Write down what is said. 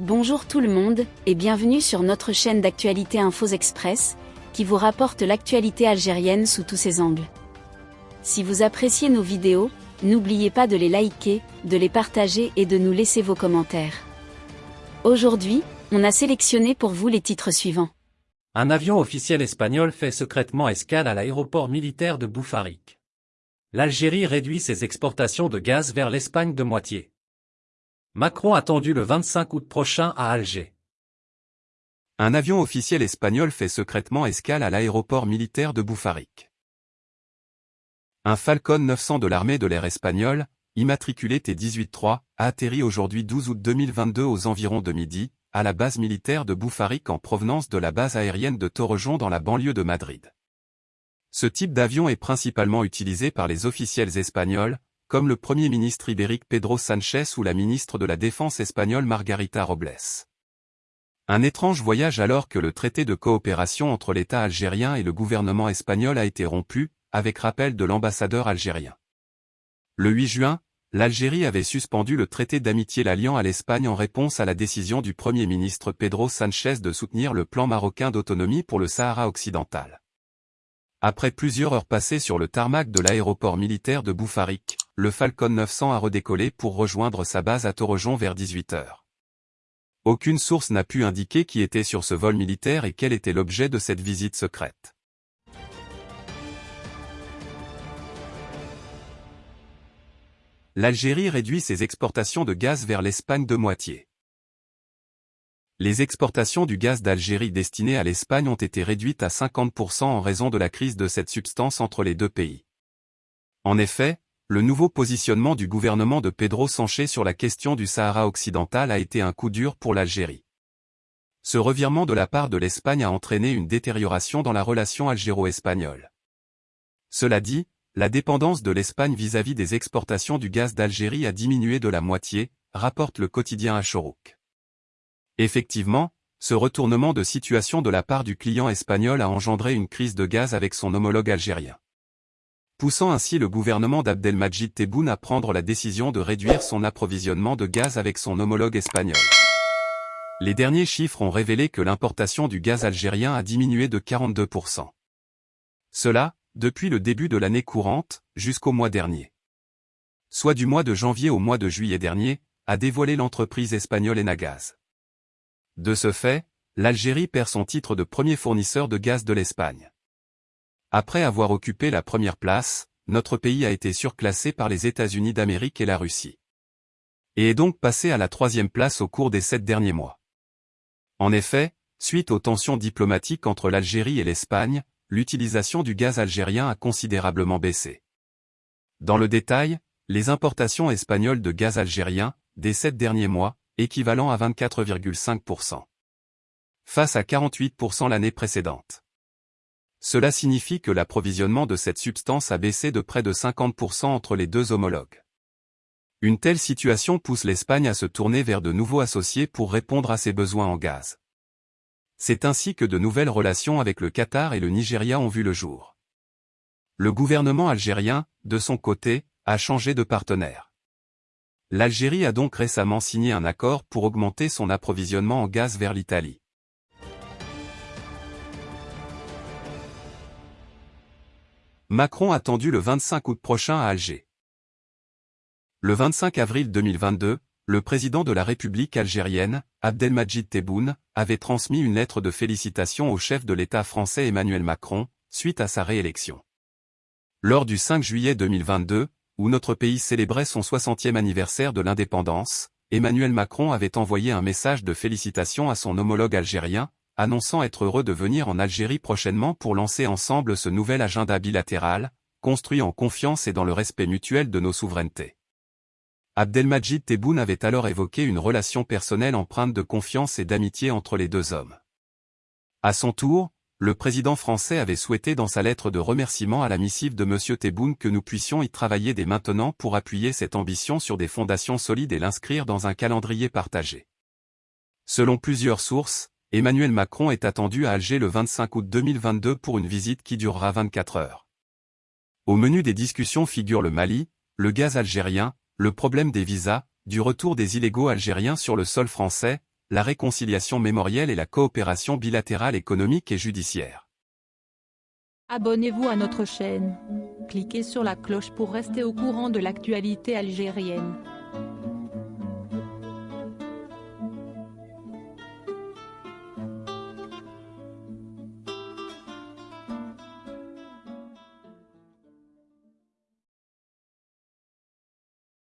Bonjour tout le monde, et bienvenue sur notre chaîne d'actualité Infos Express, qui vous rapporte l'actualité algérienne sous tous ses angles. Si vous appréciez nos vidéos, n'oubliez pas de les liker, de les partager et de nous laisser vos commentaires. Aujourd'hui, on a sélectionné pour vous les titres suivants. Un avion officiel espagnol fait secrètement escale à l'aéroport militaire de Boufarik. L'Algérie réduit ses exportations de gaz vers l'Espagne de moitié. Macron attendu le 25 août prochain à Alger. Un avion officiel espagnol fait secrètement escale à l'aéroport militaire de Boufarik. Un Falcon 900 de l'armée de l'air espagnole, immatriculé T-18-3, a atterri aujourd'hui 12 août 2022 aux environs de midi, à la base militaire de Boufarik en provenance de la base aérienne de Torrejon dans la banlieue de Madrid. Ce type d'avion est principalement utilisé par les officiels espagnols, comme le Premier ministre ibérique Pedro Sánchez ou la ministre de la Défense espagnole Margarita Robles. Un étrange voyage alors que le traité de coopération entre l'État algérien et le gouvernement espagnol a été rompu, avec rappel de l'ambassadeur algérien. Le 8 juin, l'Algérie avait suspendu le traité d'amitié l'alliant à l'Espagne en réponse à la décision du Premier ministre Pedro Sánchez de soutenir le plan marocain d'autonomie pour le Sahara occidental. Après plusieurs heures passées sur le tarmac de l'aéroport militaire de Boufarik, le Falcon 900 a redécollé pour rejoindre sa base à Torrejon vers 18 heures. Aucune source n'a pu indiquer qui était sur ce vol militaire et quel était l'objet de cette visite secrète. L'Algérie réduit ses exportations de gaz vers l'Espagne de moitié. Les exportations du gaz d'Algérie destinées à l'Espagne ont été réduites à 50% en raison de la crise de cette substance entre les deux pays. En effet, le nouveau positionnement du gouvernement de Pedro Sanchez sur la question du Sahara occidental a été un coup dur pour l'Algérie. Ce revirement de la part de l'Espagne a entraîné une détérioration dans la relation algéro-espagnole. Cela dit, la dépendance de l'Espagne vis-à-vis des exportations du gaz d'Algérie a diminué de la moitié, rapporte le quotidien Achorouk. Effectivement, ce retournement de situation de la part du client espagnol a engendré une crise de gaz avec son homologue algérien. Poussant ainsi le gouvernement d'Abdelmajid Tebboune à prendre la décision de réduire son approvisionnement de gaz avec son homologue espagnol. Les derniers chiffres ont révélé que l'importation du gaz algérien a diminué de 42%. Cela, depuis le début de l'année courante, jusqu'au mois dernier. Soit du mois de janvier au mois de juillet dernier, a dévoilé l'entreprise espagnole Enagaz. De ce fait, l'Algérie perd son titre de premier fournisseur de gaz de l'Espagne. Après avoir occupé la première place, notre pays a été surclassé par les États-Unis d'Amérique et la Russie. Et est donc passé à la troisième place au cours des sept derniers mois. En effet, suite aux tensions diplomatiques entre l'Algérie et l'Espagne, l'utilisation du gaz algérien a considérablement baissé. Dans le détail, les importations espagnoles de gaz algérien, des sept derniers mois, équivalent à 24,5%. Face à 48% l'année précédente. Cela signifie que l'approvisionnement de cette substance a baissé de près de 50% entre les deux homologues. Une telle situation pousse l'Espagne à se tourner vers de nouveaux associés pour répondre à ses besoins en gaz. C'est ainsi que de nouvelles relations avec le Qatar et le Nigeria ont vu le jour. Le gouvernement algérien, de son côté, a changé de partenaire. L'Algérie a donc récemment signé un accord pour augmenter son approvisionnement en gaz vers l'Italie. Macron attendu le 25 août prochain à Alger. Le 25 avril 2022, le président de la République algérienne, Abdelmajid Tebboune, avait transmis une lettre de félicitations au chef de l'État français Emmanuel Macron, suite à sa réélection. Lors du 5 juillet 2022, où notre pays célébrait son 60e anniversaire de l'indépendance, Emmanuel Macron avait envoyé un message de félicitations à son homologue algérien, annonçant être heureux de venir en Algérie prochainement pour lancer ensemble ce nouvel agenda bilatéral, construit en confiance et dans le respect mutuel de nos souverainetés. Abdelmajid Tebboune avait alors évoqué une relation personnelle empreinte de confiance et d'amitié entre les deux hommes. À son tour, le président français avait souhaité dans sa lettre de remerciement à la missive de M. Tebboune que nous puissions y travailler dès maintenant pour appuyer cette ambition sur des fondations solides et l'inscrire dans un calendrier partagé. Selon plusieurs sources, Emmanuel Macron est attendu à Alger le 25 août 2022 pour une visite qui durera 24 heures. Au menu des discussions figurent le Mali, le gaz algérien, le problème des visas, du retour des illégaux algériens sur le sol français, la réconciliation mémorielle et la coopération bilatérale économique et judiciaire. Abonnez-vous à notre chaîne. Cliquez sur la cloche pour rester au courant de l'actualité algérienne.